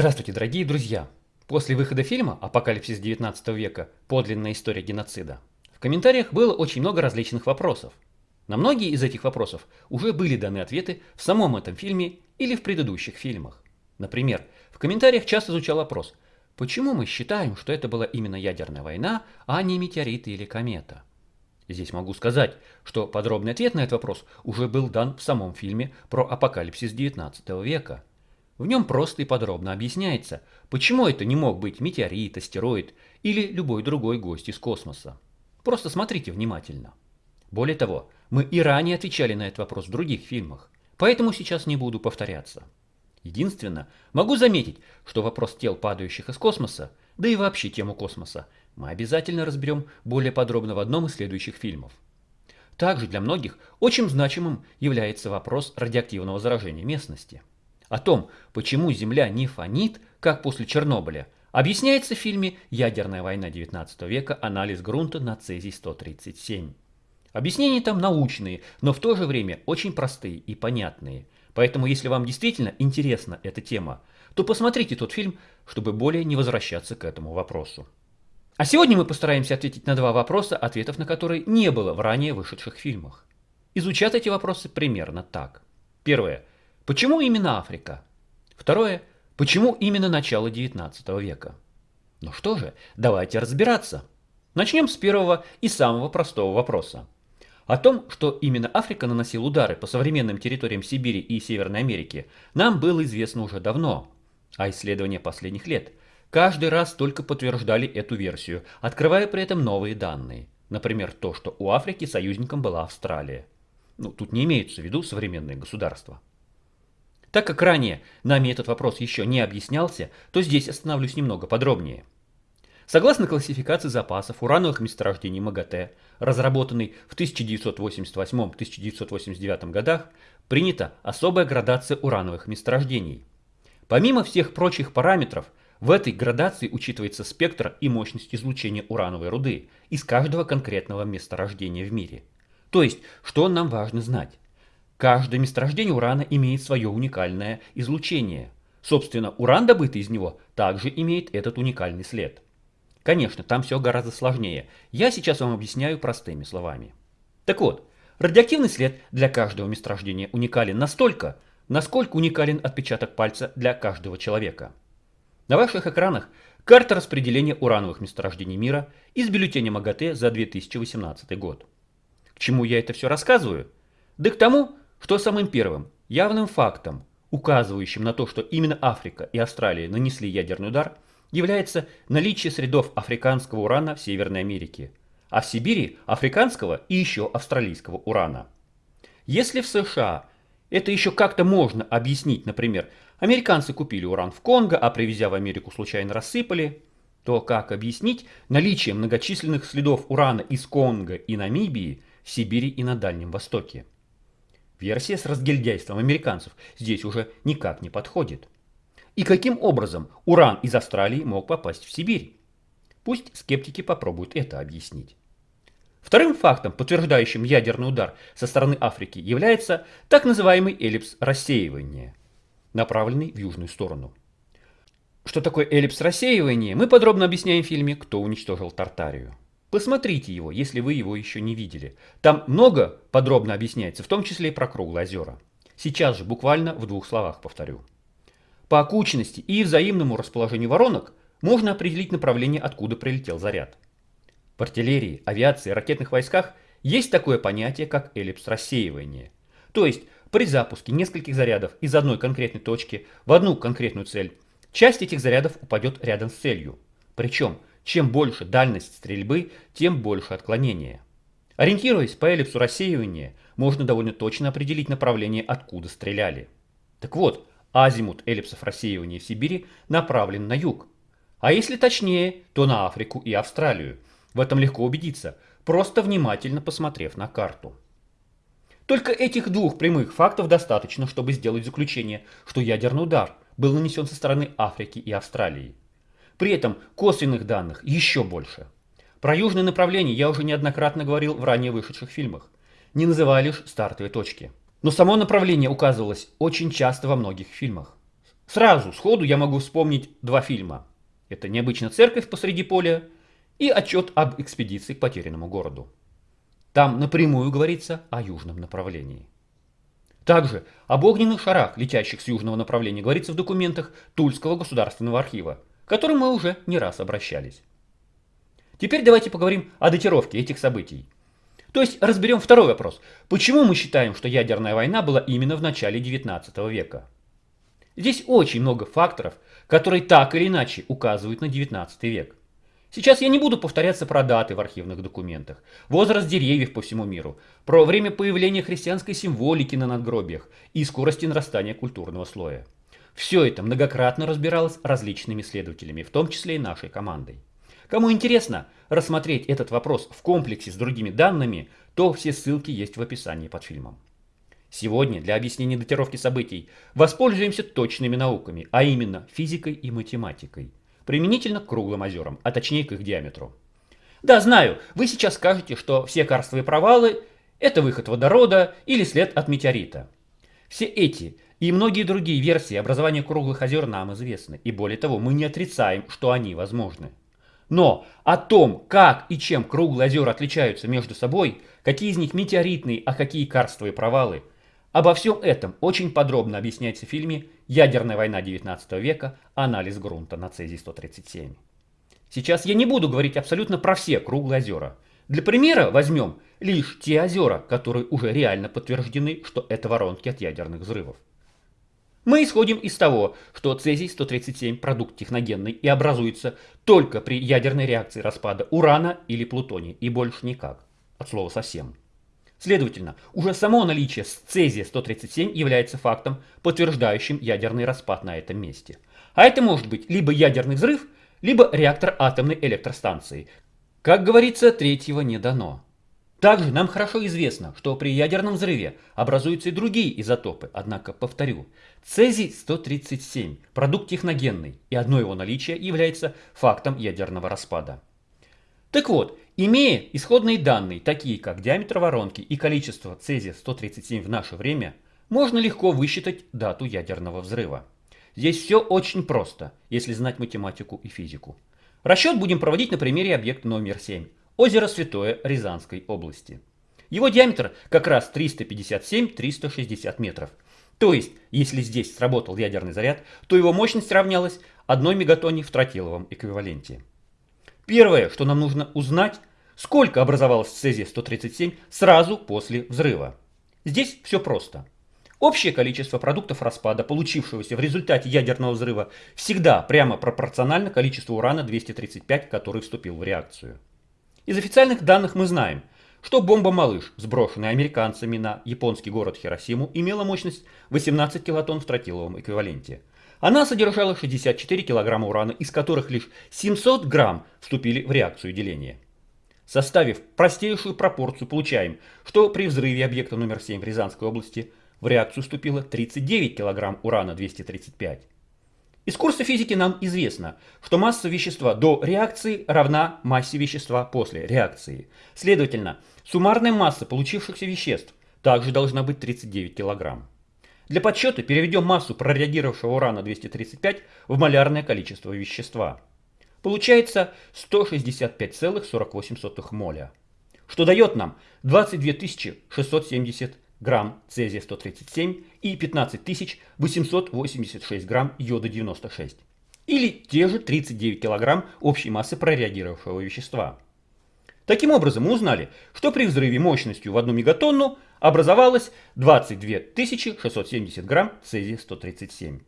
Здравствуйте, дорогие друзья! После выхода фильма «Апокалипсис 19 века. Подлинная история геноцида» в комментариях было очень много различных вопросов. На многие из этих вопросов уже были даны ответы в самом этом фильме или в предыдущих фильмах. Например, в комментариях часто звучал вопрос, почему мы считаем, что это была именно ядерная война, а не метеориты или комета? Здесь могу сказать, что подробный ответ на этот вопрос уже был дан в самом фильме про апокалипсис 19 века – в нем просто и подробно объясняется, почему это не мог быть метеорит, астероид или любой другой гость из космоса. Просто смотрите внимательно. Более того, мы и ранее отвечали на этот вопрос в других фильмах, поэтому сейчас не буду повторяться. Единственное, могу заметить, что вопрос тел, падающих из космоса, да и вообще тему космоса, мы обязательно разберем более подробно в одном из следующих фильмов. Также для многих очень значимым является вопрос радиоактивного заражения местности. О том, почему Земля не фонит, как после Чернобыля, объясняется в фильме «Ядерная война XIX века. Анализ грунта на цезий-137». Объяснения там научные, но в то же время очень простые и понятные. Поэтому, если вам действительно интересна эта тема, то посмотрите тот фильм, чтобы более не возвращаться к этому вопросу. А сегодня мы постараемся ответить на два вопроса, ответов на которые не было в ранее вышедших фильмах. Изучат эти вопросы примерно так. Первое. Почему именно Африка? Второе. Почему именно начало 19 века? Ну что же, давайте разбираться. Начнем с первого и самого простого вопроса. О том, что именно Африка наносила удары по современным территориям Сибири и Северной Америки, нам было известно уже давно. А исследования последних лет каждый раз только подтверждали эту версию, открывая при этом новые данные. Например, то, что у Африки союзником была Австралия. Ну, тут не имеются в виду современные государства. Так как ранее нами этот вопрос еще не объяснялся, то здесь остановлюсь немного подробнее. Согласно классификации запасов урановых месторождений МАГАТЭ, разработанной в 1988-1989 годах, принята особая градация урановых месторождений. Помимо всех прочих параметров, в этой градации учитывается спектр и мощность излучения урановой руды из каждого конкретного месторождения в мире. То есть, что нам важно знать? Каждое месторождение урана имеет свое уникальное излучение. Собственно, уран, добытый из него, также имеет этот уникальный след. Конечно, там все гораздо сложнее. Я сейчас вам объясняю простыми словами. Так вот, радиоактивный след для каждого месторождения уникален настолько, насколько уникален отпечаток пальца для каждого человека. На ваших экранах карта распределения урановых месторождений мира из бюллетеня МАГАТЭ за 2018 год. К чему я это все рассказываю? Да к тому, что самым первым явным фактом, указывающим на то, что именно Африка и Австралия нанесли ядерный удар, является наличие средов африканского урана в Северной Америке, а в Сибири африканского и еще австралийского урана. Если в США это еще как-то можно объяснить, например, американцы купили уран в Конго, а привезя в Америку случайно рассыпали, то как объяснить наличие многочисленных следов урана из Конго и Намибии в Сибири и на Дальнем Востоке? Версия с разгильдяйством американцев здесь уже никак не подходит. И каким образом уран из Австралии мог попасть в Сибирь? Пусть скептики попробуют это объяснить. Вторым фактом, подтверждающим ядерный удар со стороны Африки, является так называемый эллипс рассеивания, направленный в южную сторону. Что такое эллипс рассеивания, мы подробно объясняем в фильме «Кто уничтожил Тартарию». Посмотрите его, если вы его еще не видели. Там много подробно объясняется, в том числе и про круглые озера. Сейчас же буквально в двух словах повторю. По окучности и взаимному расположению воронок можно определить направление, откуда прилетел заряд. В артиллерии, авиации, ракетных войсках есть такое понятие, как эллипс рассеивания. То есть при запуске нескольких зарядов из одной конкретной точки в одну конкретную цель, часть этих зарядов упадет рядом с целью. Причем чем больше дальность стрельбы, тем больше отклонения. Ориентируясь по эллипсу рассеивания, можно довольно точно определить направление, откуда стреляли. Так вот, азимут эллипсов рассеивания в Сибири направлен на юг. А если точнее, то на Африку и Австралию. В этом легко убедиться, просто внимательно посмотрев на карту. Только этих двух прямых фактов достаточно, чтобы сделать заключение, что ядерный удар был нанесен со стороны Африки и Австралии. При этом косвенных данных еще больше. Про южное направление я уже неоднократно говорил в ранее вышедших фильмах, не называя лишь стартовые точки. Но само направление указывалось очень часто во многих фильмах. Сразу, сходу я могу вспомнить два фильма. Это «Необычная церковь посреди поля» и отчет об экспедиции к потерянному городу. Там напрямую говорится о южном направлении. Также об огненных шарах, летящих с южного направления, говорится в документах Тульского государственного архива, которым мы уже не раз обращались. Теперь давайте поговорим о датировке этих событий. То есть разберем второй вопрос. Почему мы считаем, что ядерная война была именно в начале 19 века? Здесь очень много факторов, которые так или иначе указывают на 19 век. Сейчас я не буду повторяться про даты в архивных документах, возраст деревьев по всему миру, про время появления христианской символики на надгробиях и скорости нарастания культурного слоя. Все это многократно разбиралось различными исследователями, в том числе и нашей командой. Кому интересно рассмотреть этот вопрос в комплексе с другими данными, то все ссылки есть в описании под фильмом. Сегодня для объяснения датировки событий воспользуемся точными науками, а именно физикой и математикой, применительно к круглым озерам, а точнее к их диаметру. Да, знаю, вы сейчас скажете, что все карстовые провалы – это выход водорода или след от метеорита. Все эти и многие другие версии образования круглых озер нам известны, и более того, мы не отрицаем, что они возможны. Но о том, как и чем круглые озера отличаются между собой, какие из них метеоритные, а какие карстовые провалы, обо всем этом очень подробно объясняется в фильме «Ядерная война 19 века. Анализ грунта на цезий-137». Сейчас я не буду говорить абсолютно про все круглые озера. Для примера возьмем лишь те озера, которые уже реально подтверждены, что это воронки от ядерных взрывов. Мы исходим из того, что цезий-137 продукт техногенный и образуется только при ядерной реакции распада урана или плутония и больше никак. От слова совсем. Следовательно, уже само наличие цезия-137 является фактом, подтверждающим ядерный распад на этом месте. А это может быть либо ядерный взрыв, либо реактор атомной электростанции. Как говорится, третьего не дано. Также нам хорошо известно, что при ядерном взрыве образуются и другие изотопы, однако, повторю, цезий-137 – продукт техногенный, и одно его наличие является фактом ядерного распада. Так вот, имея исходные данные, такие как диаметр воронки и количество цезия-137 в наше время, можно легко высчитать дату ядерного взрыва. Здесь все очень просто, если знать математику и физику. Расчет будем проводить на примере объекта номер 7 озеро Святое Рязанской области. Его диаметр как раз 357-360 метров. То есть, если здесь сработал ядерный заряд, то его мощность равнялась 1 мегатонне в тротиловом эквиваленте. Первое, что нам нужно узнать, сколько образовалось цезия-137 сразу после взрыва. Здесь все просто. Общее количество продуктов распада, получившегося в результате ядерного взрыва, всегда прямо пропорционально количеству урана-235, который вступил в реакцию. Из официальных данных мы знаем, что бомба «Малыш», сброшенная американцами на японский город Хиросиму, имела мощность 18 килотонн в тротиловом эквиваленте. Она содержала 64 килограмма урана, из которых лишь 700 грамм вступили в реакцию деления. Составив простейшую пропорцию, получаем, что при взрыве объекта номер 7 в Рязанской области в реакцию вступило 39 килограмм урана-235. Из курса физики нам известно, что масса вещества до реакции равна массе вещества после реакции. Следовательно, суммарная масса получившихся веществ также должна быть 39 кг. Для подсчета переведем массу прореагировавшего урана-235 в малярное количество вещества. Получается 165,48 моля, что дает нам 22 670 грамм цезия-137 и 15886 грамм йода-96. Или те же 39 килограмм общей массы прореагировавшего вещества. Таким образом, мы узнали, что при взрыве мощностью в 1 мегатонну образовалось 22 670 грамм цезия-137.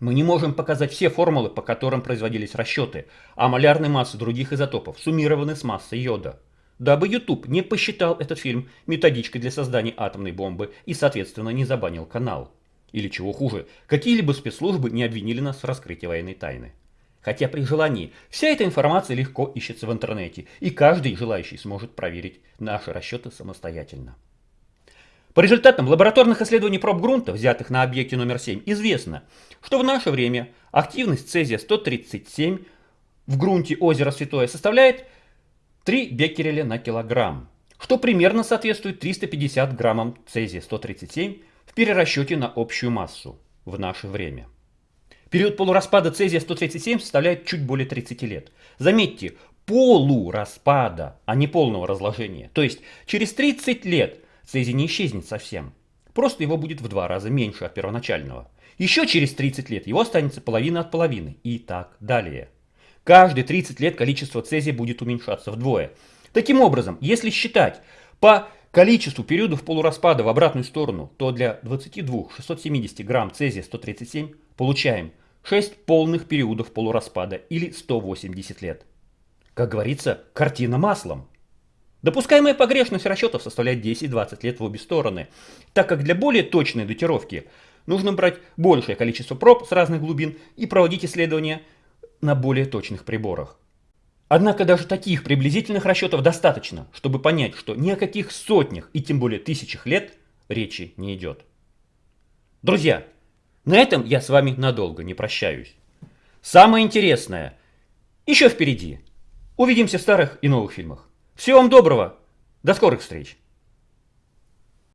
Мы не можем показать все формулы, по которым производились расчеты, а малярной массы других изотопов суммированы с массой йода дабы YouTube не посчитал этот фильм методичкой для создания атомной бомбы и, соответственно, не забанил канал. Или чего хуже, какие-либо спецслужбы не обвинили нас в раскрытии военной тайны. Хотя при желании вся эта информация легко ищется в интернете, и каждый желающий сможет проверить наши расчеты самостоятельно. По результатам лабораторных исследований проб грунта, взятых на объекте номер 7, известно, что в наше время активность цезия-137 в грунте озера Святое составляет 3 беккереля на килограмм, что примерно соответствует 350 граммам цезия-137 в перерасчете на общую массу в наше время. Период полураспада цезия-137 составляет чуть более 30 лет. Заметьте, полураспада, а не полного разложения. То есть через 30 лет цезий не исчезнет совсем. Просто его будет в два раза меньше от первоначального. Еще через 30 лет его останется половина от половины и так далее. Каждые 30 лет количество цезия будет уменьшаться вдвое. Таким образом, если считать по количеству периодов полураспада в обратную сторону, то для 22 670 грамм цезия-137 получаем 6 полных периодов полураспада или 180 лет. Как говорится, картина маслом. Допускаемая погрешность расчетов составляет 10-20 лет в обе стороны, так как для более точной датировки нужно брать большее количество проб с разных глубин и проводить исследования на более точных приборах. Однако даже таких приблизительных расчетов достаточно, чтобы понять, что ни о каких сотнях и тем более тысячах лет речи не идет. Друзья, на этом я с вами надолго не прощаюсь. Самое интересное еще впереди. Увидимся в старых и новых фильмах. Всего вам доброго. До скорых встреч.